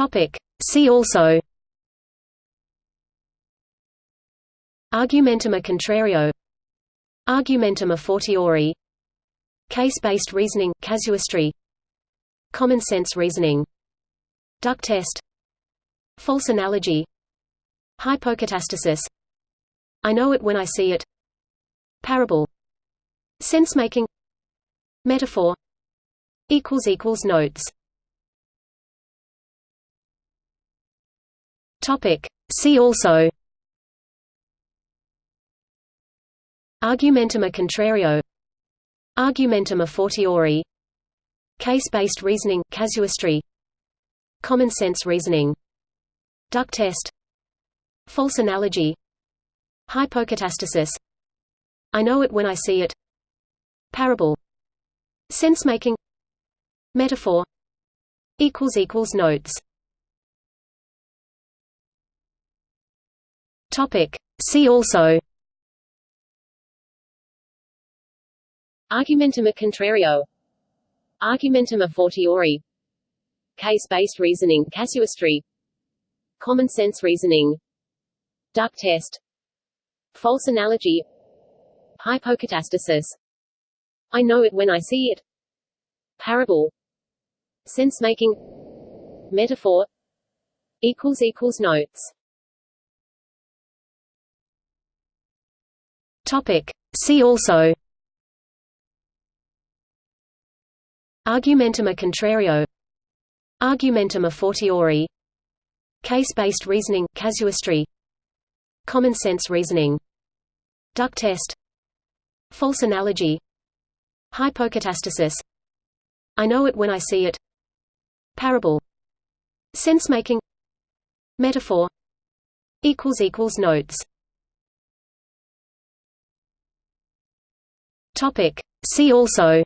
Topic. See also Argumentum a contrario Argumentum a fortiori Case-based reasoning, casuistry Common sense reasoning Duck test False analogy Hypocatastasis I know it when I see it Parable Sense-making Metaphor Notes Topic. See also. Argumentum a contrario. Argumentum a fortiori. Case-based reasoning, casuistry. Common sense reasoning. Duck test. False analogy. Hypocatastasis. I know it when I see it. Parable. Sense-making. Metaphor. Notes Topic. See also. Argumentum a contrario. Argumentum a fortiori. Case-based reasoning casuistry Common sense reasoning. Duck test. False analogy. Hypocatastasis I know it when I see it. Parable. Sense-making. Metaphor. Notes Topic. See also. Argumentum a contrario. Argumentum a fortiori. Case-based reasoning, casuistry. Common sense reasoning. Duck test. False analogy. Hypocatastasis I know it when I see it. Parable. Sense-making. Metaphor. Notes Topic. See also.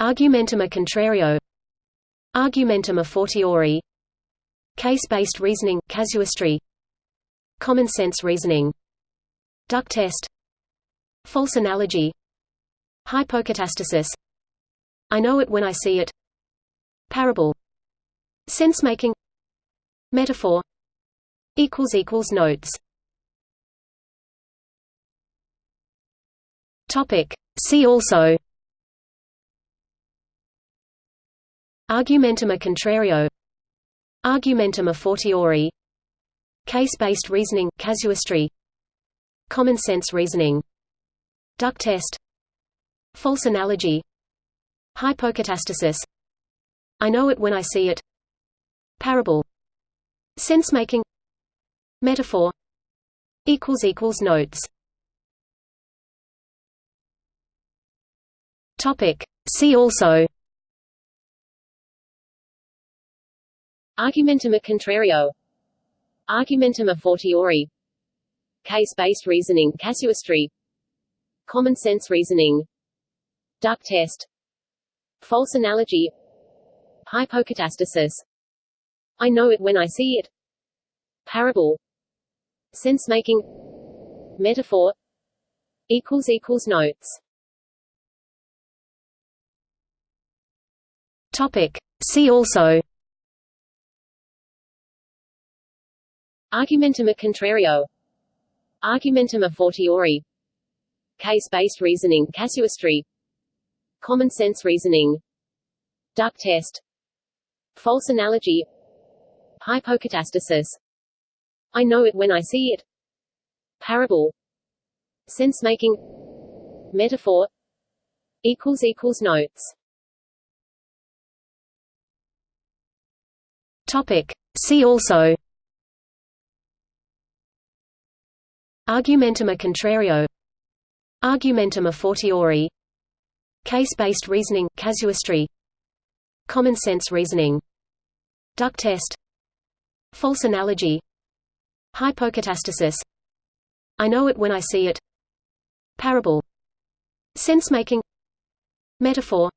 Argumentum a contrario. Argumentum a fortiori. Case-based reasoning, casuistry. Common sense reasoning. Duck test. False analogy. Hypocatastasis I know it when I see it. Parable. Sense-making. Metaphor. Notes Topic. See also. Argumentum a contrario. Argumentum a fortiori. Case-based reasoning, casuistry. Common sense reasoning. Duck test. False analogy. Hypocatastasis I know it when I see it. Parable. Sense-making. Metaphor. Notes Topic. See also. Argumentum a contrario. Argumentum a fortiori. Case-based reasoning casuistry. Common sense reasoning. Duck test. False analogy. Hypocatastasis I know it when I see it. Parable. Sense-making. Metaphor. Notes Topic. See also. Argumentum a contrario. Argumentum a fortiori. Case-based reasoning casuistry. Common sense reasoning. Duck test. False analogy. Hypocatastasis I know it when I see it. Parable. Sense-making. Metaphor. Notes Topic. See also. Argumentum a contrario. Argumentum a fortiori. Case-based reasoning, casuistry. Common sense reasoning. Duck test. False analogy. Hypocatastasis. I know it when I see it. Parable. Sense-making. Metaphor.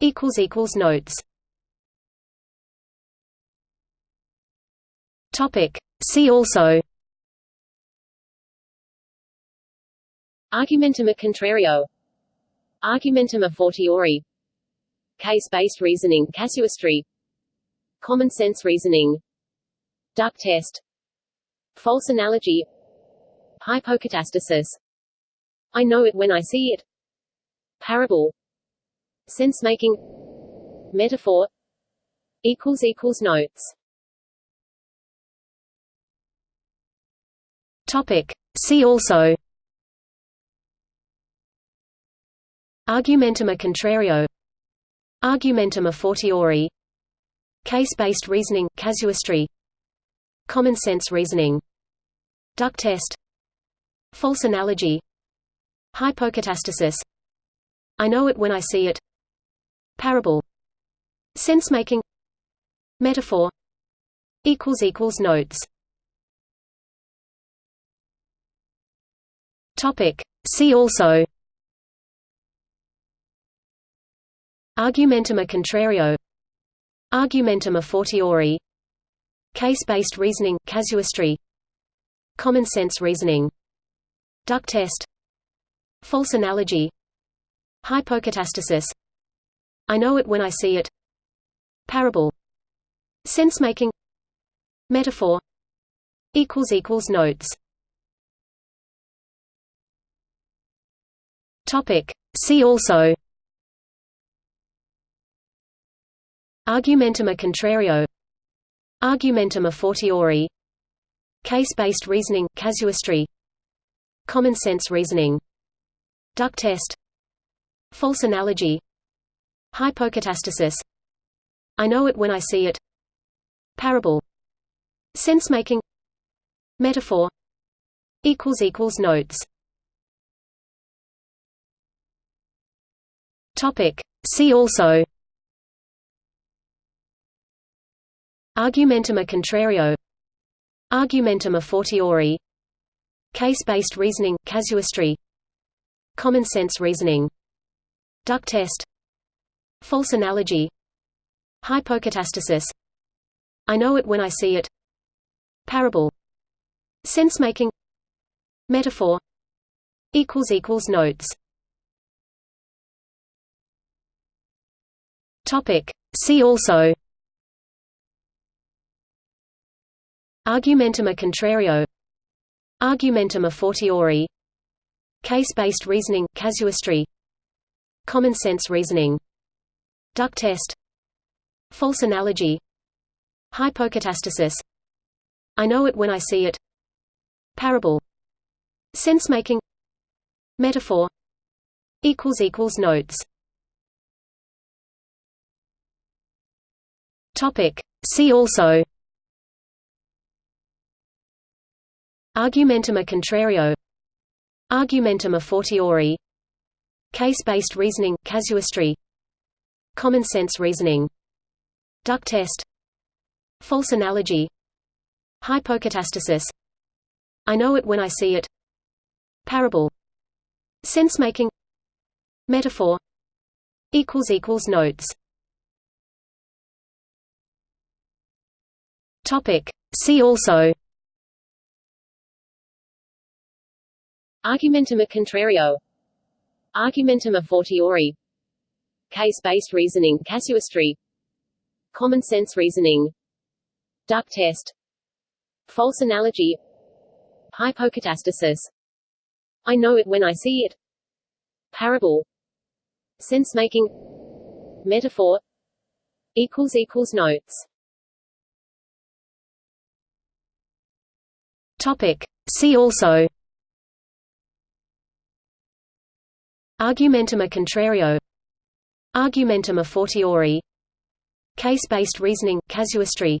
Notes Topic. See also. Argumentum a contrario. Argumentum a fortiori. Case-based reasoning casuistry Common sense reasoning. Duck test. False analogy. Hypocatastasis I know it when I see it. Parable. Sense-making. Metaphor. Notes Topic. See also. Argumentum a contrario. Argumentum a fortiori. Case-based reasoning casuistry. Common sense reasoning. Duck test. False analogy. Hypocatastasis I know it when I see it. Parable. Sense-making. Metaphor. Notes Topic. See also. Argumentum a contrario. Argumentum a fortiori. Case-based reasoning casuistry. Common sense reasoning. Duck test. False analogy. Hypocatastasis I know it when I see it. Parable. Sense-making. Metaphor. Notes Topic. See also. Argumentum a contrario. Argumentum a fortiori. Case-based reasoning casuistry. Common sense reasoning. Duck test. False analogy. Hypocatastasis I know it when I see it. Parable. Sense-making. Metaphor. Notes Topic. See also. Argumentum a contrario. Argumentum a fortiori. Case-based reasoning casuistry. Common sense reasoning. Duck test. False analogy. Hypocatastasis I know it when I see it. Parable. Sense-making. Metaphor. Notes Topic. See also. Argumentum a contrario. Argumentum a fortiori. Case-based reasoning casuistry. Common sense reasoning. Duck test. False analogy. Hypocatastasis I know it when I see it. Parable. Sense-making. Metaphor. Notes Topic. See also. Argumentum a contrario. Argumentum a fortiori. Case-based reasoning casuistry. Common sense reasoning. Duck test. False analogy. Hypocatastasis I know it when I see it. Parable. Sense-making. Metaphor. Notes Topic. See also. Argumentum a contrario. Argumentum a fortiori. Case-based reasoning casuistry. Common sense reasoning. Duck test. False analogy. Hypocatastasis I know it when I see it. Parable. Sense-making. Metaphor. Notes Topic. See also. Argumentum a contrario. Argumentum a fortiori. Case-based reasoning casuistry.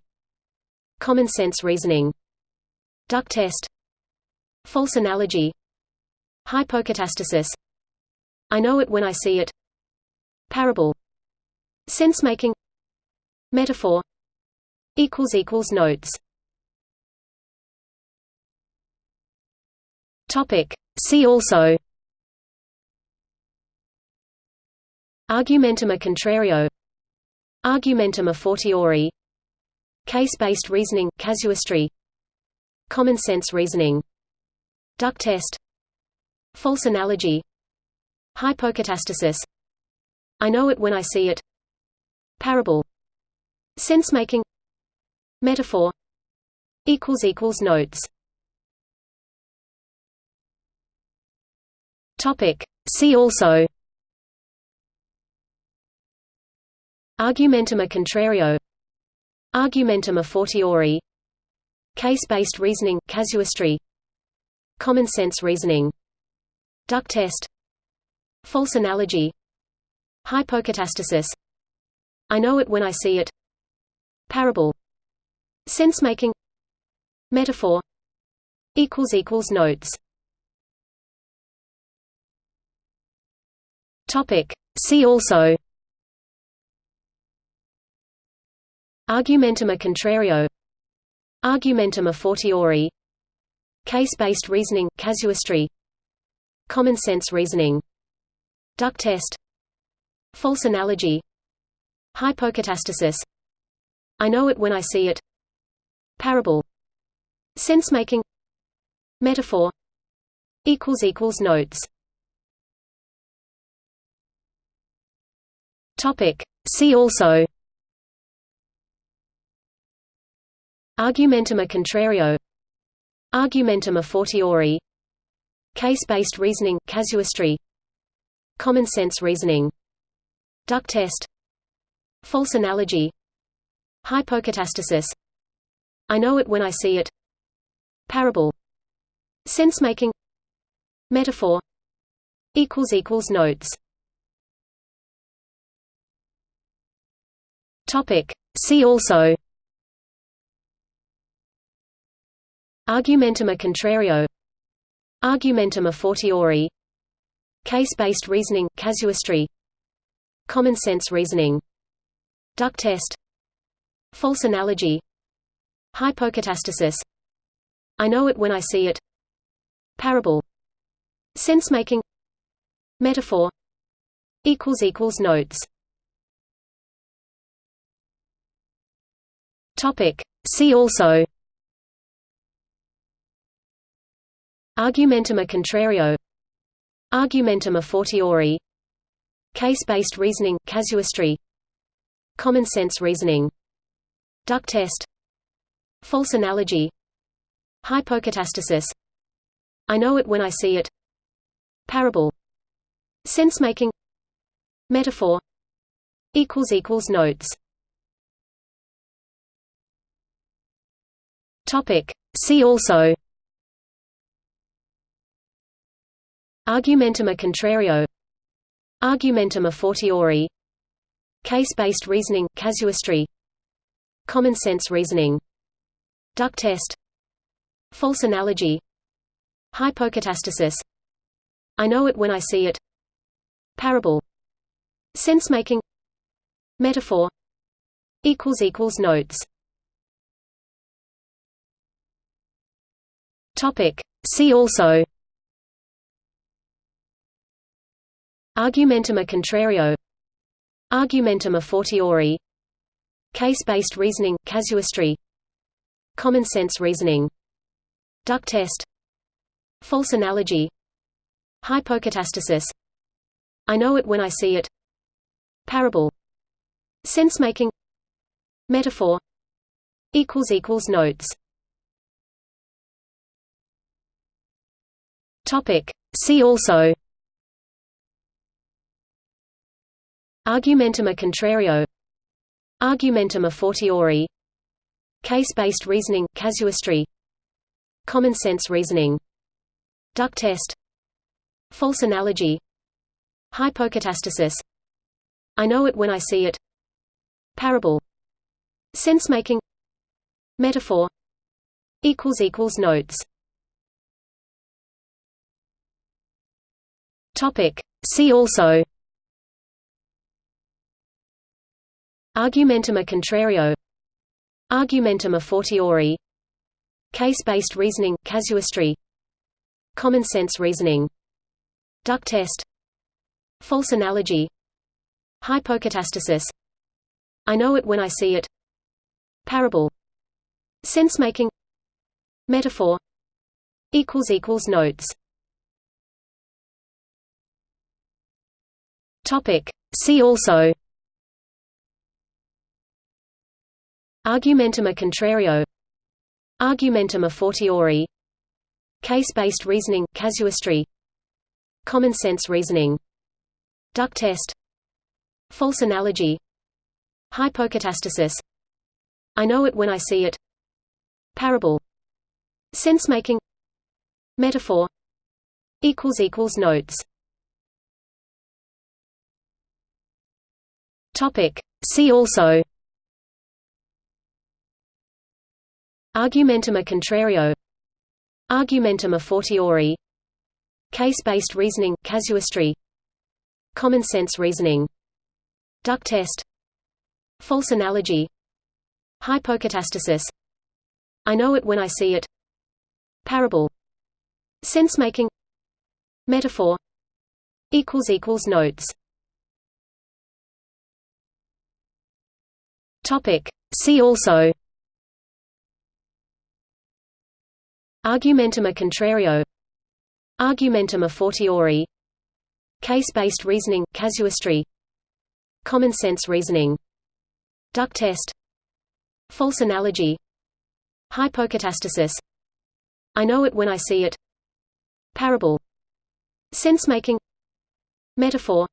Common sense reasoning. Duck test. False analogy. Hypocatastasis I know it when I see it. Parable. Sense-making. Metaphor. Notes Topic. See also. Argumentum a contrario. Argumentum a fortiori. Case-based reasoning casuistry. Common sense reasoning. Duck test. False analogy. Hypocatastasis I know it when I see it. Parable. Sense-making. Metaphor. Notes Topic. See also. Argumentum a contrario. Argumentum a fortiori. Case-based reasoning casuistry. Common sense reasoning. Duck test. False analogy. Hypocatastasis I know it when I see it. Parable. Sense-making. Metaphor. Notes Topic. See also. Argumentum a contrario. Argumentum a fortiori. Case-based reasoning casuistry. Common sense reasoning. Duck test. False analogy. Hypocatastasis I know it when I see it. Parable. Sense-making. Metaphor. Notes Topic. See also. Argumentum a contrario. Argumentum a fortiori. Case-based reasoning casuistry. Common sense reasoning. Duck test. False analogy. Hypocatastasis I know it when I see it. Parable. Sense-making. Metaphor. Notes Topic. See also. Argumentum a contrario. Argumentum a fortiori. Case-based reasoning casuistry. Common sense reasoning. Duck test. False analogy. Hypocatastasis I know it when I see it. Parable. Sense-making. Metaphor. Notes Topic. See also. Argumentum a contrario. Argumentum a fortiori. Case-based reasoning casuistry. Common sense reasoning. Duck test. False analogy. Hypocatastasis I know it when I see it. Parable. Sense-making. Metaphor. Notes Topic. See also. Argumentum a contrario. Argumentum a fortiori. Case-based reasoning casuistry. Common sense reasoning. Duck test. False analogy. Hypocatastasis I know it when I see it. Parable. Sense-making. Metaphor. Notes Topic. See also. Argumentum a contrario. Argumentum a fortiori. Case-based reasoning casuistry. Common sense reasoning. Duck test. False analogy. Hypocatastasis I know it when I see it. Parable. Sense-making. Metaphor. Notes Topic. See also. Argumentum a contrario. Argumentum a fortiori. Case-based reasoning casuistry. Common sense reasoning. Duck test. False analogy. Hypocatastasis I know it when I see it. Parable. Sense-making. Metaphor. Notes Topic. See also. Argumentum a contrario. Argumentum a fortiori. Case-based reasoning casuistry. Common sense reasoning. Duck test. False analogy. Hypocatastasis I know it when I see it. Parable. Sense-making. Metaphor. Notes Topic. See also. Argumentum a contrario. Argumentum a fortiori. Case-based reasoning casuistry. Common sense reasoning. Duck test. False analogy. Hypocatastasis I know it when I see it. Parable. Sense-making. Metaphor. Notes Topic. See also. Argumentum a contrario. Argumentum a fortiori. Case-based reasoning casuistry. Common sense reasoning. Duck test. False analogy. Hypocatastasis I know it when I see it. Parable. Sense-making. Metaphor. Notes Topic. See also. Argumentum a contrario. Argumentum a fortiori. Case-based reasoning casuistry. Common sense reasoning. Duck test. False analogy. Hypocatastasis I know it when I see it. Parable. Sense-making. Metaphor.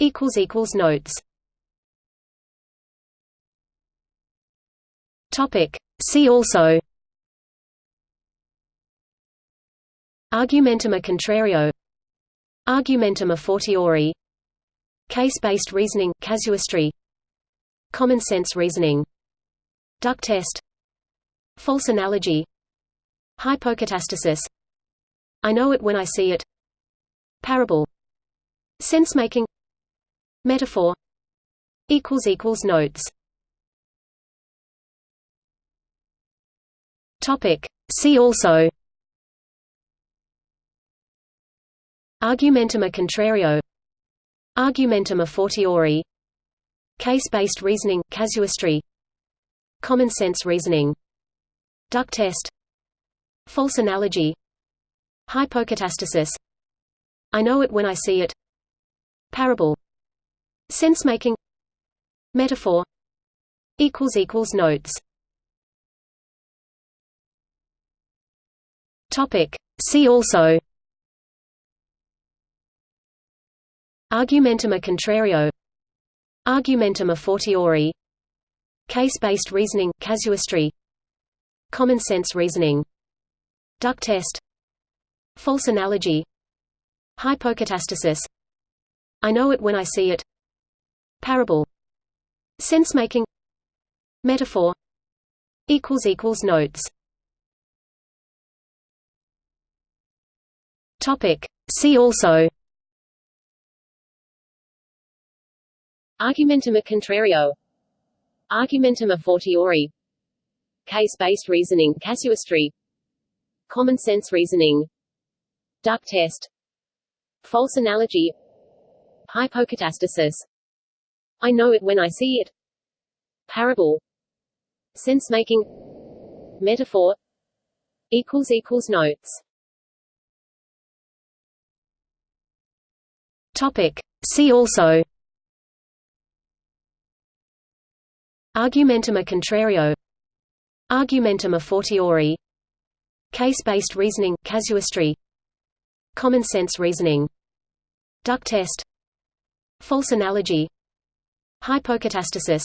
Notes Topic. See also. Argumentum a contrario. Argumentum a fortiori. Case-based reasoning casuistry. Common sense reasoning. Duck test. False analogy. Hypocatastasis. I know it when I see it. Parable. Sense-making. Metaphor. Notes Topic. See also. Argumentum a contrario. Argumentum a fortiori. Case-based reasoning casuistry. Common sense reasoning. Duck test. False analogy. Hypocatastasis. I know it when I see it. Parable. Sense-making. Metaphor. Notes Topic. See also. Argumentum a contrario. Argumentum a fortiori. Case-based reasoning casuistry. Common sense reasoning. Duck test. False analogy. Hypocatastasis. I know it when I see it. Parable. Sense-making. Metaphor. Notes Topic. See also. Argumentum a contrario. Argumentum a fortiori. Case-based reasoning casuistry Common sense reasoning. Duck test. False analogy. Hypocatastasis I know it when I see it. Parable. Sense-making. Metaphor. Notes Topic. See also. Argumentum a contrario. Argumentum a fortiori. Case-based reasoning casuistry. Common sense reasoning. Duck test. False analogy. Hypocatastasis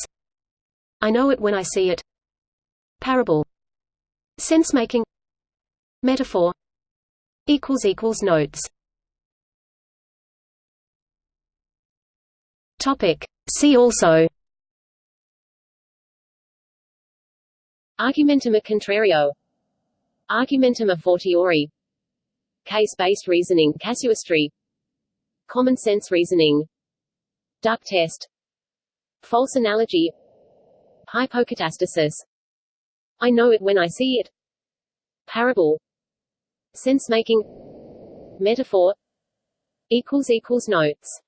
I know it when I see it. Parable. Sense-making. Metaphor. Notes Topic. See also. Argumentum a contrario. Argumentum a fortiori. Case-based reasoning casuistry. Common sense reasoning. Duck test. False analogy. Hypocatastasis I know it when I see it. Parable. Sense-making. Metaphor. Notes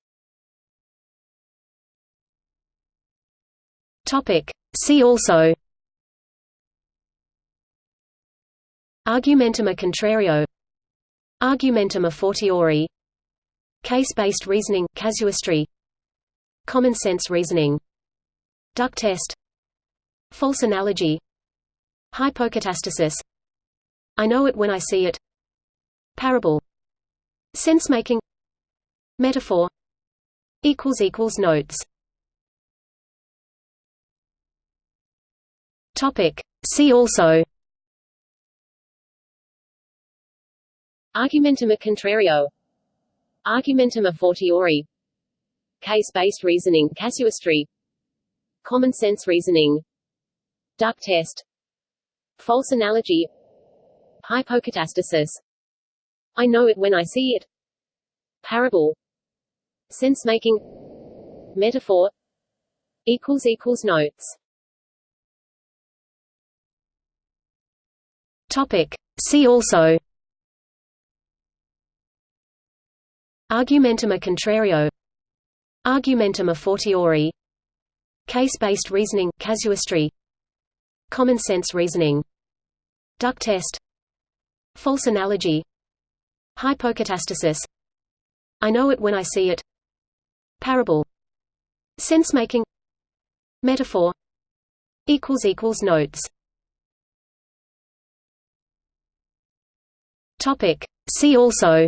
Topic. See also. Argumentum a contrario. Argumentum a fortiori. Case-based reasoning casuistry. Common sense reasoning. Duck test. False analogy. Hypocatastasis. I know it when I see it. Parable. Sense-making. Metaphor. Notes Topic. See also. Argumentum a contrario. Argumentum a fortiori. Case-based reasoning casuistry. Common sense reasoning. Duck test. False analogy. Hypocatastasis I know it when I see it. Parable. Sense-making. Metaphor. Notes Topic. See also. Argumentum a contrario. Argumentum a fortiori. Case-based reasoning casuistry. Common sense reasoning. Duck test. False analogy. Hypocatastasis I know it when I see it. Parable. Sense-making. Metaphor. Notes Topic. See also.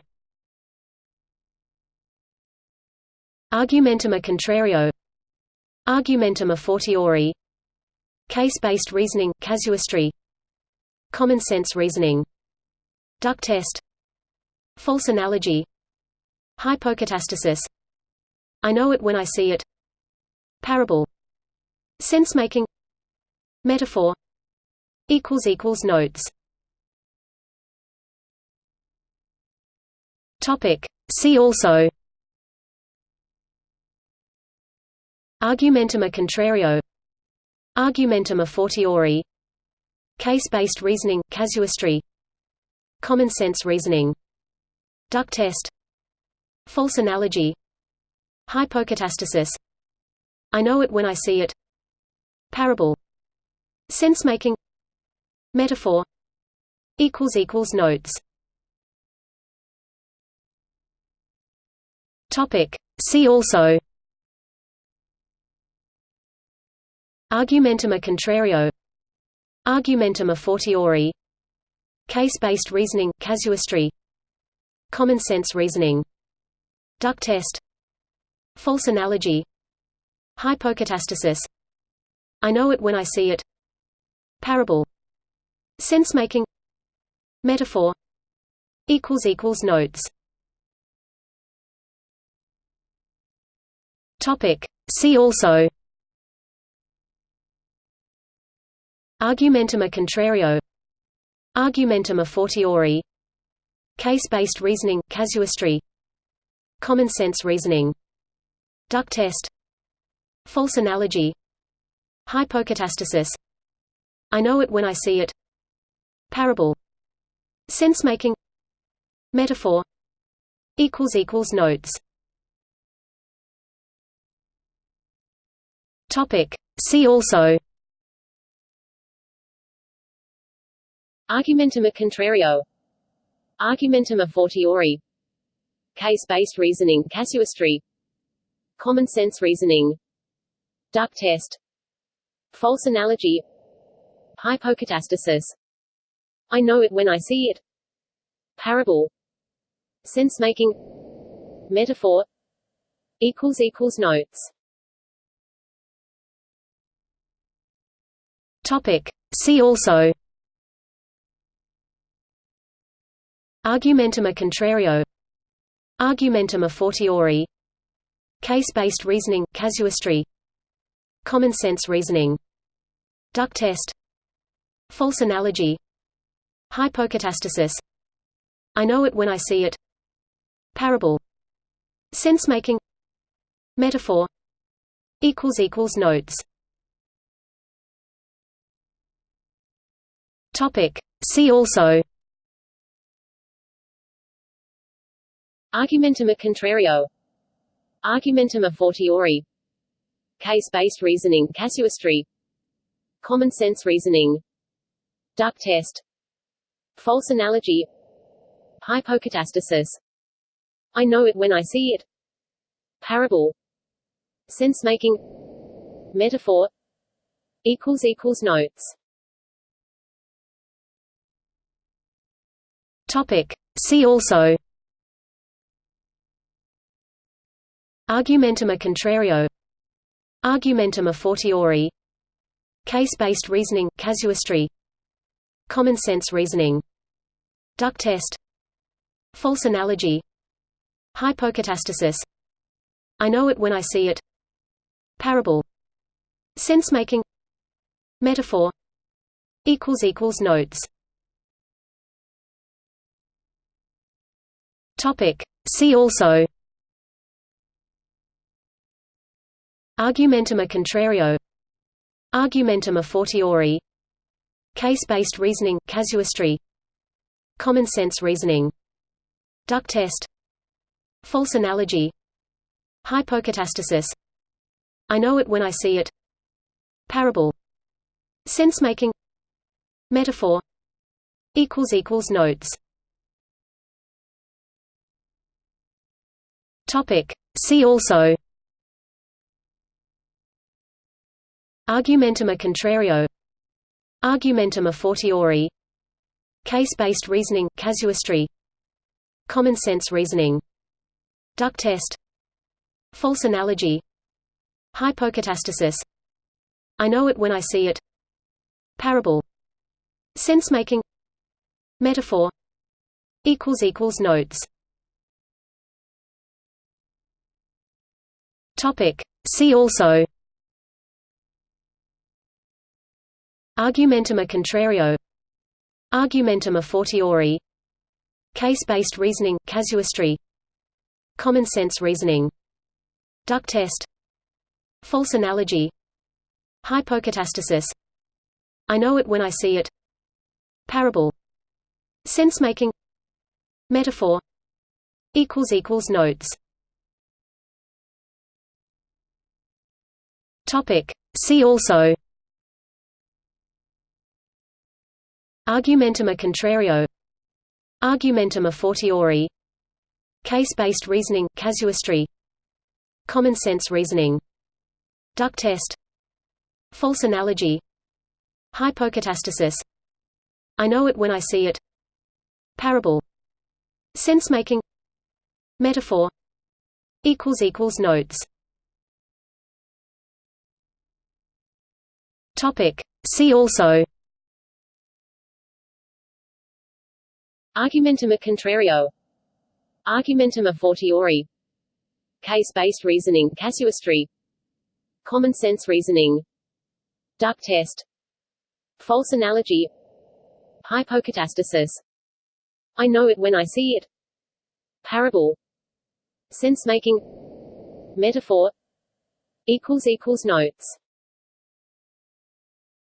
Argumentum a contrario. Argumentum a fortiori. Case-based reasoning casuistry. Common sense reasoning. Duck test. False analogy. Hypocatastasis I know it when I see it. Parable. Sense-making. Metaphor. Notes Topic. See also. Argumentum a contrario. Argumentum a fortiori. Case-based reasoning casuistry. Common sense reasoning. Duck test. False analogy. Hypocatastasis I know it when I see it. Parable. Sense-making. Metaphor. Notes Topic. See also. Argumentum a contrario. Argumentum a fortiori. Case-based reasoning casuistry. Common sense reasoning. Duck test. False analogy. Hypocatastasis. I know it when I see it. Parable. Sense-making. Metaphor. Notes Topic. See also. Argumentum a contrario. Argumentum a fortiori. Case-based reasoning casuistry. Common sense reasoning. Duck test. False analogy. Hypocatastasis. I know it when I see it. Parable. Sense-making. Metaphor. Notes Topic. See also. Argumentum a contrario. Argumentum a fortiori. Case-based reasoning casuistry Common sense reasoning. Duck test. False analogy. Hypocatastasis I know it when I see it. Parable. Sense-making. Metaphor. Notes Topic. See also. Argumentum a contrario. Argumentum a fortiori. Case-based reasoning casuistry. Common sense reasoning. Duck test. False analogy. Hypocatastasis I know it when I see it. Parable. Sense-making. Metaphor. Notes Topic. See also. Argumentum a contrario. Argumentum a fortiori. Case-based reasoning casuistry Common sense reasoning. Duck test. False analogy. Hypocatastasis I know it when I see it. Parable. Sense-making. Metaphor. Notes Topic. See also. Argumentum a contrario. Argumentum a fortiori. Case-based reasoning, casuistry. Common sense reasoning. Duck test. False analogy. Hypocatastasis. I know it when I see it. Parable. Sense-making. Metaphor. Notes Topic. See also. Argumentum a contrario. Argumentum a fortiori. Case-based reasoning, casuistry. Common sense reasoning. Duck test. False analogy. Hypocatastasis. I know it when I see it. Parable. Sense-making. Metaphor. Notes Topic. See also. Argumentum a contrario. Argumentum a fortiori. Case-based reasoning, casuistry. Common sense reasoning. Duck test. False analogy. Hypocatastasis. I know it when I see it. Parable. Sense-making. Metaphor. Notes Topic. See also. Argumentum a contrario. Argumentum a fortiori. Case-based reasoning, casuistry. Common sense reasoning. Duck test. False analogy. Hypocatastasis. I know it when I see it. Parable. Sense-making. Metaphor. Notes Topic. See also. Argumentum a contrario. Argumentum a fortiori. Case-based reasoning, casuistry. Common sense reasoning. Duck test. False analogy. Hypocatastasis I know it when I see it. Parable. Sense-making. Metaphor. Notes Topic. See also. Argumentum a contrario. Argumentum a fortiori. Case-based reasoning casuistry. Common sense reasoning. Duck test. False analogy. Hypocatastasis I know it when I see it. Parable. Sense-making. Metaphor. Notes